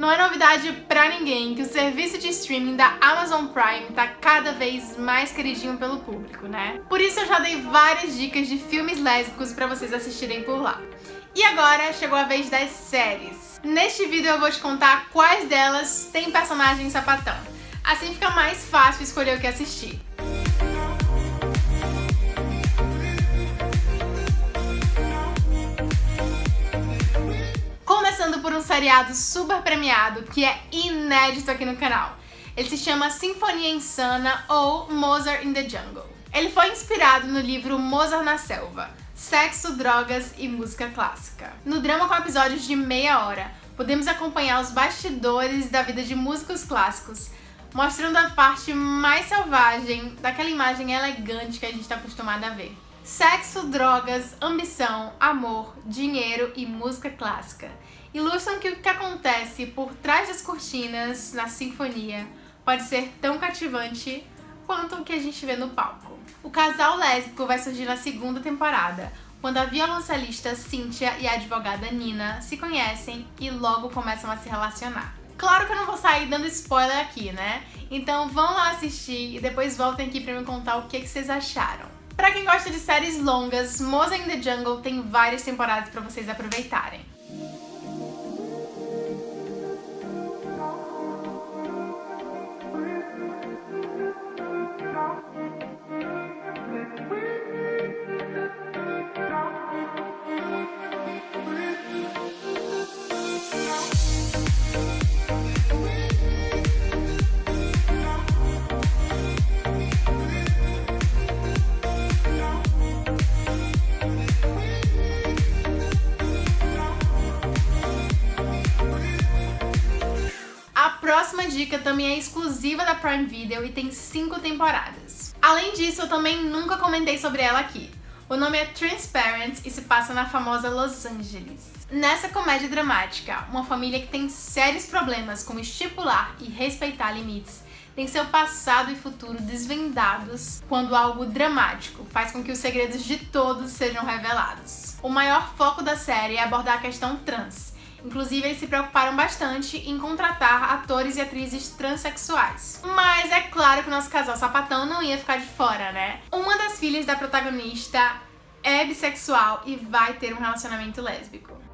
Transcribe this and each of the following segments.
Não é novidade pra ninguém que o serviço de streaming da Amazon Prime tá cada vez mais queridinho pelo público, né? Por isso eu já dei várias dicas de filmes lésbicos pra vocês assistirem por lá. E agora chegou a vez das séries. Neste vídeo eu vou te contar quais delas têm personagem sapatão. Assim fica mais fácil escolher o que assistir. Por um seriado super premiado que é inédito aqui no canal. Ele se chama Sinfonia Insana ou Mozart in the Jungle. Ele foi inspirado no livro Mozart na Selva, Sexo, Drogas e Música Clássica. No drama com episódios de meia hora, podemos acompanhar os bastidores da vida de músicos clássicos, mostrando a parte mais selvagem daquela imagem elegante que a gente está acostumado a ver. Sexo, drogas, ambição, amor, dinheiro e música clássica ilustram que o que acontece por trás das cortinas na sinfonia pode ser tão cativante quanto o que a gente vê no palco. O casal lésbico vai surgir na segunda temporada, quando a violoncelista Cynthia e a advogada Nina se conhecem e logo começam a se relacionar. Claro que eu não vou sair dando spoiler aqui, né? Então vão lá assistir e depois voltem aqui pra me contar o que, que vocês acharam. Pra quem gosta de séries longas, Mozart in the Jungle tem várias temporadas pra vocês aproveitarem. Próxima dica também é exclusiva da Prime Video e tem 5 temporadas. Além disso, eu também nunca comentei sobre ela aqui. O nome é Transparent e se passa na famosa Los Angeles. Nessa comédia dramática, uma família que tem sérios problemas com estipular e respeitar limites tem seu passado e futuro desvendados quando algo dramático faz com que os segredos de todos sejam revelados. O maior foco da série é abordar a questão trans, Inclusive, eles se preocuparam bastante em contratar atores e atrizes transexuais. Mas é claro que o nosso casal sapatão não ia ficar de fora, né? Uma das filhas da protagonista é bissexual e vai ter um relacionamento lésbico.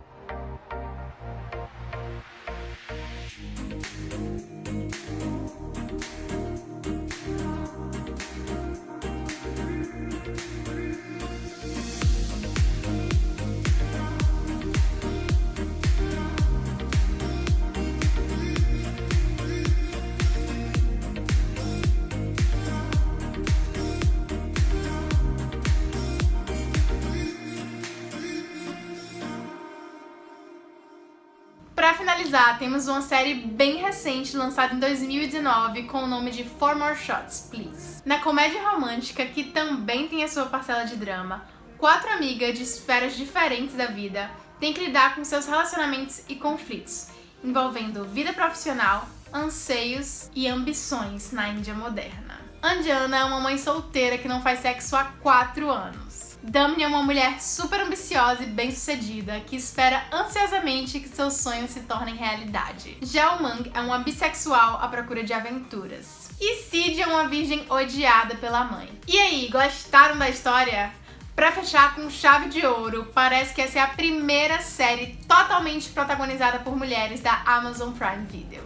Finalizar, temos uma série bem recente, lançada em 2019, com o nome de Four More Shots, Please. Na comédia romântica, que também tem a sua parcela de drama, quatro amigas de esferas diferentes da vida têm que lidar com seus relacionamentos e conflitos, envolvendo vida profissional, anseios e ambições na Índia moderna. Andiana é uma mãe solteira que não faz sexo há quatro anos. Damni é uma mulher super ambiciosa e bem-sucedida que espera ansiosamente que seus sonhos se tornem realidade. Jao Mang é uma bissexual à procura de aventuras. E Sid é uma virgem odiada pela mãe. E aí, gostaram da história? Pra fechar com chave de ouro, parece que essa é a primeira série totalmente protagonizada por mulheres da Amazon Prime Video.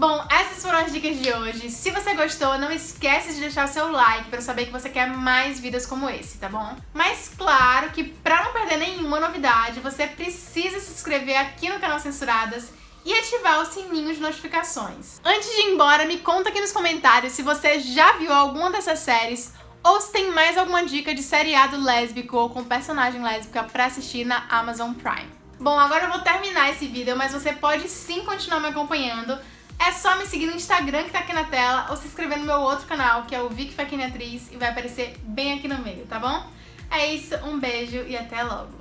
Bom, essas foram as dicas de hoje. Se você gostou, não esquece de deixar seu like pra saber que você quer mais vídeos como esse, tá bom? Mas claro que pra não perder nenhuma novidade, você precisa se inscrever aqui no canal Censuradas e ativar o sininho de notificações. Antes de ir embora, me conta aqui nos comentários se você já viu alguma dessas séries ou se tem mais alguma dica de seriado lésbico ou com personagem lésbica pra assistir na Amazon Prime. Bom, agora eu vou terminar esse vídeo, mas você pode sim continuar me acompanhando é só me seguir no Instagram que tá aqui na tela ou se inscrever no meu outro canal, que é o Vic Faquini Atriz, e vai aparecer bem aqui no meio, tá bom? É isso, um beijo e até logo!